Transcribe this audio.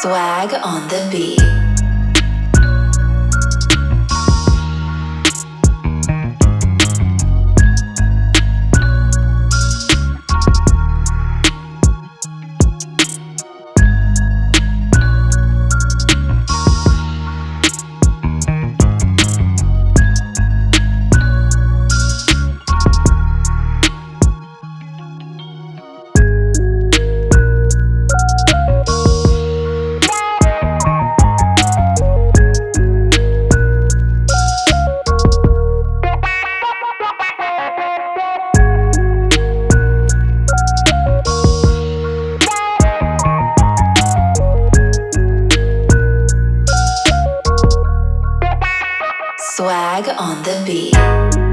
Swag on the beat. Swag on the beat.